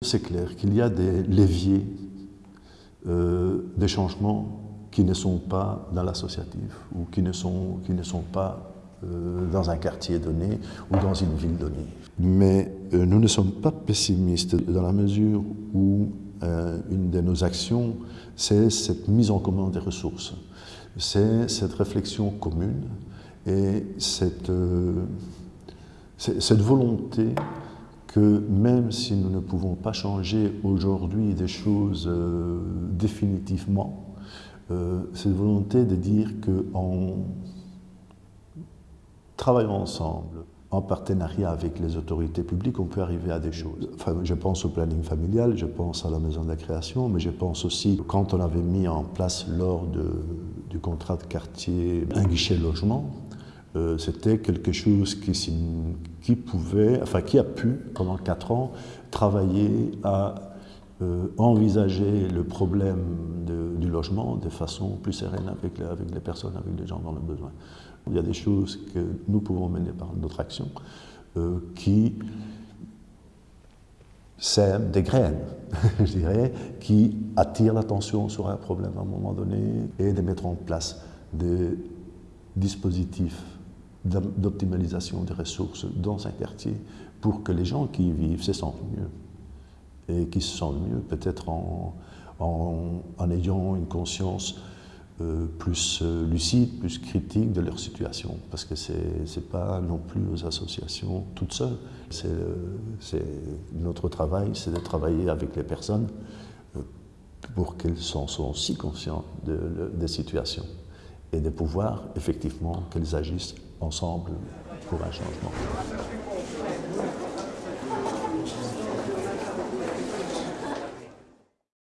C'est clair qu'il y a des leviers euh, des changements qui ne sont pas dans l'associatif ou qui ne sont, qui ne sont pas euh, dans un quartier donné ou dans une ville donnée. Mais euh, nous ne sommes pas pessimistes dans la mesure où une de nos actions, c'est cette mise en commun des ressources. C'est cette réflexion commune et cette, cette volonté que même si nous ne pouvons pas changer aujourd'hui des choses euh, définitivement, euh, cette volonté de dire qu'en travaillant ensemble, en partenariat avec les autorités publiques, on peut arriver à des choses. Enfin, je pense au planning familial, je pense à la maison de la création, mais je pense aussi, quand on avait mis en place lors du contrat de quartier un guichet logement, euh, c'était quelque chose qui, pouvait, enfin qui a pu, pendant quatre ans, travailler à euh, envisager le problème du logement de façon plus sereine avec les, avec les personnes, avec les gens dans le besoin. Il y a des choses que nous pouvons mener par notre action euh, qui sèment des graines, je dirais, qui attirent l'attention sur un problème à un moment donné et de mettre en place des dispositifs d'optimalisation des ressources dans un quartier pour que les gens qui y vivent se sentent mieux. Et qui se sentent mieux peut-être en, en, ayant une conscience euh, plus euh, lucide, plus critique de leur situation. Parce que ce n'est pas non plus aux associations toutes seules. C'est notre travail, c'est de travailler avec les personnes euh, pour qu'elles soient aussi conscientes de, des situations et de pouvoir effectivement qu'elles agissent ensemble pour un changement.